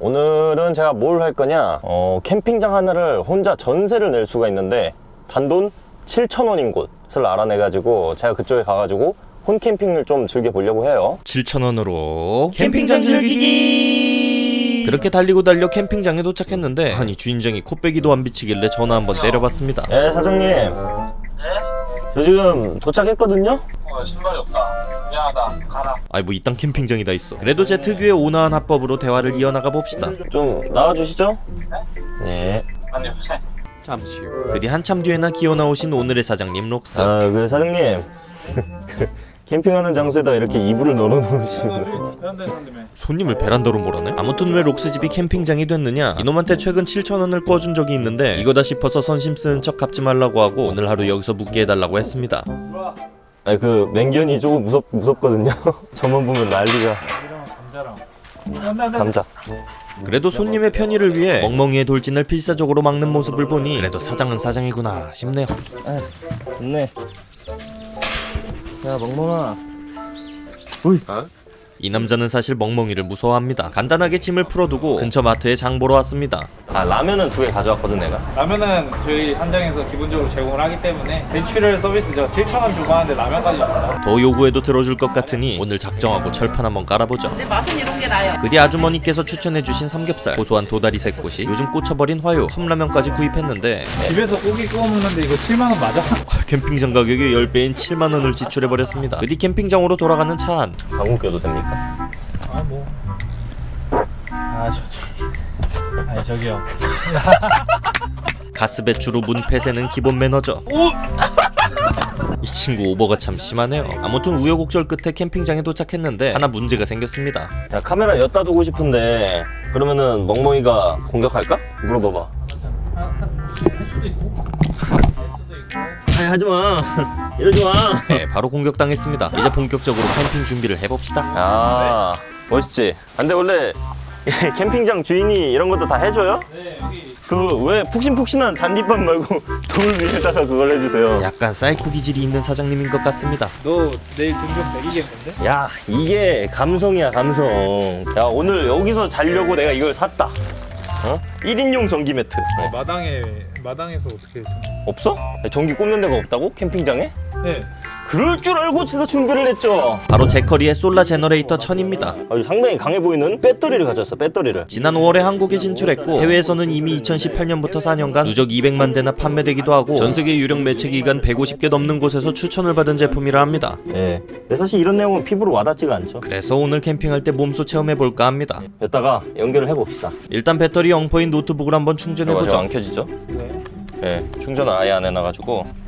오늘은 제가 뭘 할 거냐? 어, 캠핑장 하나를 혼자 전세를 낼 수가 있는데 단돈 7,000원인 곳을 알아내가지고 제가 그쪽에 가가지고 홈캠핑을 좀 즐겨보려고 해요. 7,000원으로 캠핑장 즐기기! 그렇게 달리고 달려 캠핑장에 도착했는데 아니 주인장이 코빼기도 안 비치길래 전화 한번 때려봤습니다. 예 사장님. 네? 저 지금 도착했거든요? 어, 신발이 없다. 미안하다. 가라. 아이 뭐 이딴 캠핑장이 다 있어 그래도 제 특유의 온화한 합법으로 대화를 이어나가 봅시다 좀 나와주시죠 네 아니, 보세. 그리 한참 뒤에나 기어 나오신 오늘의 사장님 록스 아, 그 사장님 그 캠핑하는 장소에다 이렇게 이불을 산다며. 손님을 베란다로 몰아내? 아무튼 왜 록스 집이 캠핑장이 됐느냐 이놈한테 최근 7천원을 꺼준 적이 있는데 이거다 싶어서 선심 쓰는 척 갚지 말라고 하고 오늘 하루 여기서 묵게 해달라고 했습니다. 아니 그 맹견이 조금 무섭, 무섭거든요. 저만 보면 난리가. 감자. 그래도 손님의 편의를 위해 멍멍이의 돌진을 필사적으로 막는 모습을 보니 그래도 사장은 사장이구나 싶네요. 좋네. 야 멍멍아. 이 남자는 사실 멍멍이를 무서워합니다 간단하게 짐을 풀어두고 근처 마트에 장 보러 왔습니다 아 라면은 두 개 가져왔거든 내가 라면은 저희 한장에서 기본적으로 제공을 하기 때문에 제출혈 서비스죠. 7,000원 주고 하는데 라면까지 줍니다. 더 요구해도 들어줄 것 같으니 오늘 작정하고 철판 한번 깔아보죠 근데 맛은 이런 게 나요. 그뒤 아주머니께서 추천해주신 삼겹살 고소한 도다리 새꼬시 요즘 꽂혀버린 화요 컵라면까지 구입했는데 집에서 고기 구워 먹는데 이거 7만 원 맞아? 캠핑장 가격의 10배인 7만원을 지출해버렸습니다 그뒤 캠핑장으로 돌아가는 차안 방금 껴도 됩니까? 아 뭐. 아 저. 저. 아니 저기요. 가스 배출 후 문폐쇄는 기본 매너죠 이 친구 오버가 참 심하네요 아무튼 우여곡절 끝에 캠핑장에 도착했는데 하나 문제가 생겼습니다 야 카메라 엿다 두고 싶은데 그러면은 멍멍이가 공격할까? 물어봐봐 할 수도 있고. 아니 하지마. 이러지마. 네 바로 공격당했습니다. 이제 본격적으로 캠핑 준비를 해봅시다. 야 멋있지? 근데 원래 캠핑장 주인이 이런 것도 다 해줘요? 네 여기 그 왜 푹신푹신한 잔디밭 말고 돌 위에다가 그걸 해주세요? 약간 사이코 기질이 있는 사장님인 것 같습니다. 너 내일 등급 매기겠는데? 야 이게 감성이야 감성. 야 오늘 여기서 자려고 내가 이걸 샀다 어? 1인용 전기 매트 어. 마당에 마당에서 어떻게? 없어? 전기 꽂는 데가 없다고? 캠핑장에? 네. 그럴 줄 알고 제가 준비를 했죠 바로 제커리의 Solar Generator 1000입니다 아주 상당히 강해 보이는 배터리를 가졌어 배터리를 지난 5월에 한국에 진출했고 해외에서는 이미 2018년부터 4년간 누적 200만 대나 판매되기도 하고 전 세계 유력 매체 기관 150개 넘는 곳에서 추천을 받은 제품이라 합니다. 예. 근데 사실 이런 내용은 피부로 와닿지가 않죠 그래서 오늘 캠핑할 때 몸소 체험해볼까 합니다. 여기다가 연결을 해봅시다 일단 배터리 영 퍼인 노트북을 한번 충전해보죠. 안 켜지죠? 네. 예. 충전을 아예 안 해놔가지고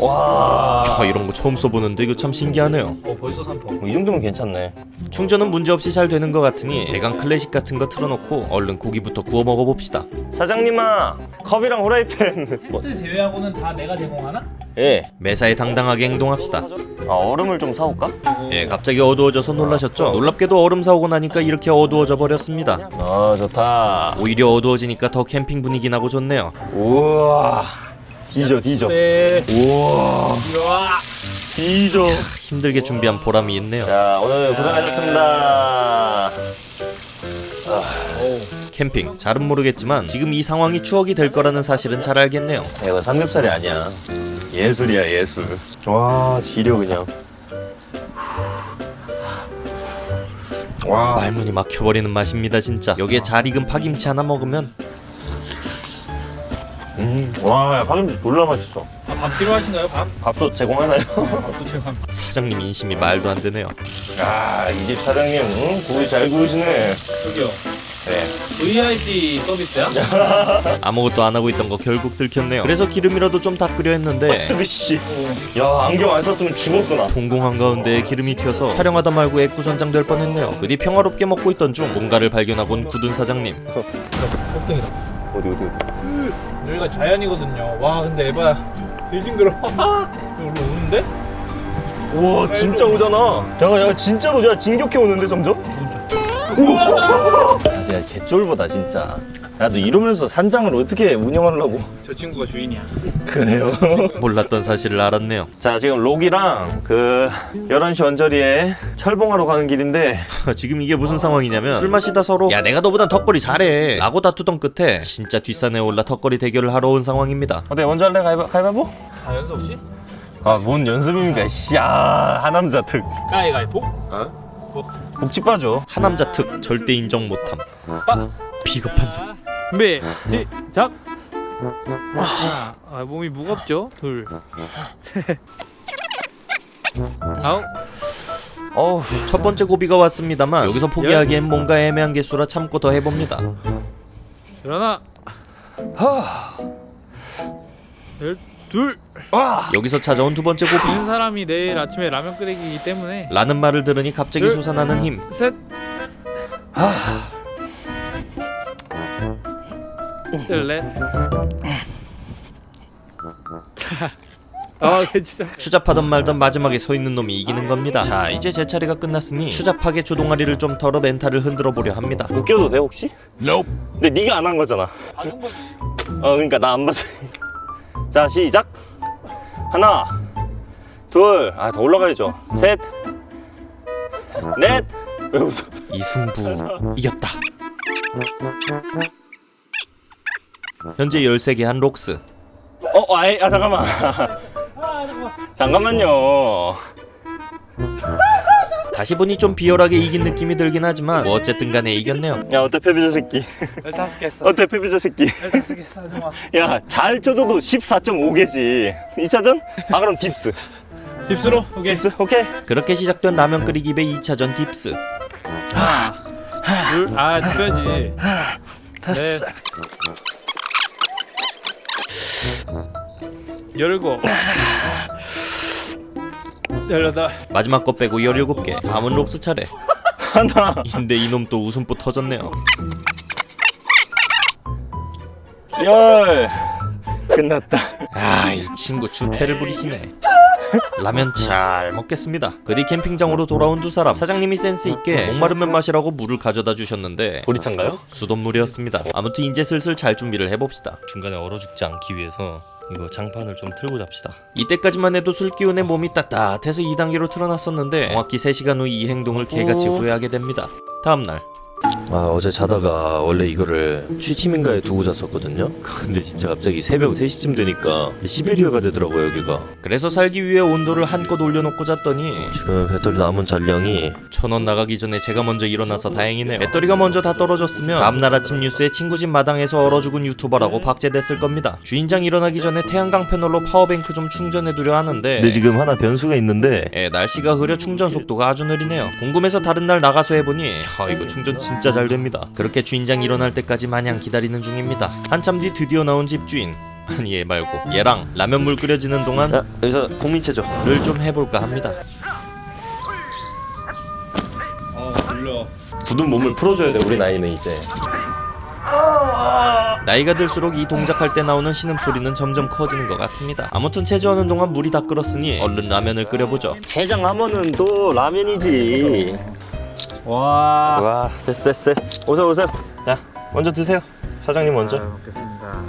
와. 아, 이런 거 처음 써보는데 이거 참 신기하네요. 어 벌써 3번. 뭐이 정도면 괜찮네 충전은 문제없이 잘 되는 것 같으니 대강 클래식 같은 거 틀어놓고 얼른 고기부터 구워 먹어봅시다. 사장님아 컵이랑 후라이팬 뭐, 그때 제외하고는 다 내가 제공하나? 예. 매사에 당당하게 행동합시다. 아 얼음을 좀 사올까? 예, 갑자기 어두워져서 놀라셨죠? 놀랍게도 얼음 사오고 나니까 이렇게 어두워져 버렸습니다. 아 좋다 오히려 어두워지니까 더 캠핑 분위기 나고 좋네요. 우와 뒤져 뒤져 네. 우와 우와. 뒤져 힘들게 준비한 보람이 있네요. 자 오늘 고생하셨습니다 캠핑 잘은 모르겠지만 지금 이 상황이 추억이 될 거라는 사실은 잘 알겠네요. 야, 이거 삼겹살이 아니야 예술이야 예술 와 지려 그냥 와 말문이 막혀버리는 맛입니다 진짜. 여기에 잘 익은 파김치 하나 먹으면 음, 와, 야, 파김치 졸라 맛있어. 아, 밥 필요하신가요? 밥? 밥솥 제공하나요? 밥도 제공. 사장님 인심이 말도 안 되네요. 야, 이집 사장님, 응? 고기 잘 구우시네. 저기요. 네. VIP 서비스야? 아무것도 안 하고 있던 거 결국 들켰네요. 그래서 기름이라도 좀 닦으려 했는데 뜨비씨. 야, 안경 안 썼으면 죽었어, 나. 동공 한 가운데 기름이 튀어서 촬영하다 말고 애꾸선장 될 뻔했네요. 그뒤 평화롭게 먹고 있던 중 뭔가를 발견하곤 굳은 사장님. 껍데기다. 어디, 어디, 어디. 여기가 자연이거든요. 와 근데 에바야. 되게 징그러. 여기 오는데? 우와, 진짜 오잖아. 야, 야, 진짜로, 야, 진격해 오는데, 점점? 아직, 개쫄보다 진짜 야너 이러면서 산장을 어떻게 운영하려고 저 친구가 주인이야. 그래요 몰랐던 사실을 알았네요. 자 지금 록이랑 그 11시 언저리에 철봉하러 가는 길인데 지금 이게 무슨 상황이냐면 술 마시다 서로 야 내가 너보단 턱걸이 잘해 라고 다투던 끝에 진짜 뒷산에 올라 턱걸이 대결을 하러 온 상황입니다. 어때 먼저 할래 가위바, 가위바위보? 아 연습 없이? 아 뭔 연습입니까 씨야 하남자 특 가위가위보? 복지 빠져 하남자 특 절대 인정 못함. 비겁한 새끼. 준비 시작. 하나, 아 몸이 무겁죠? 둘, 셋, 아홉. 어우 첫 번째 고비가 왔습니다만 여기서 포기하기엔 뭔가 애매한 개수라 참고 더 해봅니다. 일어나. 열둘. 여기서 찾아온 두 번째 고비. 있는 사람이 내일 아침에 라면 끓이기 때문에 라는 말을 들으니 갑자기 둘. 솟아나는 힘. 셋. 넷. 자. 아, 괜찮아. 추잡하던 말던 마지막에 서 있는 놈이 이기는 겁니다. 자, 이제 제 차례가 끝났으니 추잡하게 주동아리를 좀 덜어 멘탈을 흔들어 보려 합니다. 웃겨도 돼 혹시? 근데 네가 안 한 거잖아. 어 그러니까 나 안 봤어 자 시작 하나 둘 아 더 올라가야죠 셋 넷 왜 웃어 이승부 이겼다. 현재 13개 한 록스. 어 아이 아 잠깐만 잠깐만요 다시 보니 좀 비열하게 이긴 느낌이 들긴 하지만 뭐 어쨌든 간에 이겼네요. 야 어때 패배자 새끼 열다섯 개 했어. 어때 패배자 새끼 열다섯 개 했어, 하지마. 야 잘 쳐줘도 14.5개지 2차전? 아 그럼 dips dips로. 오케이. dips 오케이 그렇게 시작된 라면 끓이기 배 2차전 dips. 둘. 아, 빼야지. 넷. 열일곱. 열여덟. 마지막 거 빼고 17개. 다음은 록스 차례. 하나 근데 이놈 또 웃음보 터졌네요. 열 끝났다 아, 이 친구 주태를 부리시네. 라면 잘 먹겠습니다. 그뒤 캠핑장으로 돌아온 두 사람. 사장님이 센스 있게 목마르면 마시라고 물을 가져다 주셨는데 보리차인가요? 수돗물이었습니다. 아무튼 이제 슬슬 잘 준비를 해봅시다. 중간에 얼어 죽지 않기 위해서 이거 장판을 좀 틀고 잡시다. 이때까지만 해도 술 기운에 몸이 따뜻해서 2단계로 틀어놨었는데 정확히 3시간 후 이 행동을 개같이 후회하게 됩니다. 다음날 아 어제 자다가 원래 이거를 취침인가에 두고 잤었거든요 근데 진짜 갑자기 새벽 3시쯤 되니까 시베리아가 되더라고요 여기가 그래서 살기 위해 온도를 한껏 올려놓고 잤더니 지금 배터리 남은 잔량이 천원 나가기 전에 제가 먼저 일어나서 다행이네요. 배터리가 먼저 다 떨어졌으면 다음날 아침 뉴스에 친구 집 마당에서 얼어 죽은 유튜버라고 박제됐을 겁니다. 주인장 일어나기 전에 태양광 패널로 power bank 좀 충전해두려 하는데 근데 지금 하나 변수가 있는데 예, 날씨가 흐려 충전 속도가 아주 느리네요. 궁금해서 다른 날 나가서 해보니 야, 이거 충전 진짜 잘 됩니다. 그렇게 주인장 일어날 때까지 마냥 기다리는 중입니다. 한참 뒤 드디어 나온 집주인 아니 얘 말고 얘랑 라면 물 끓여지는 동안 야 여기서 국민체조 를 좀 해볼까 합니다. 어, 돌려. 굳은 몸을 풀어줘야 돼 우리 나이는 이제 나이가 들수록 이 동작할 때 나오는 신음소리는 점점 커지는 것 같습니다. 아무튼 체조하는 동안 물이 다 끓었으니 얼른 라면을 끓여보죠. 해장하면은 또 라면이지 와. 와 됐어 됐어 됐어 오세요 오세요 야 먼저 드세요 사장님 먼저 잘 먹겠습니다.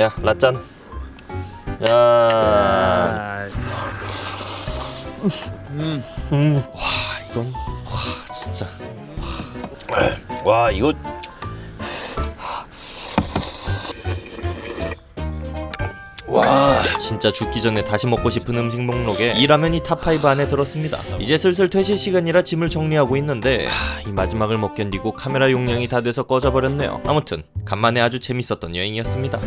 야 라짠 야 아. 음. 음. 이건 와 진짜 와 이거 진짜 죽기 전에 다시 먹고 싶은 음식 목록에 이 라면이 top 5 안에 들었습니다. 이제 슬슬 퇴실 시간이라 짐을 정리하고 있는데 하, 이 마지막을 못 견디고 카메라 용량이 다 돼서 꺼져버렸네요. 아무튼 간만에 아주 재밌었던 여행이었습니다.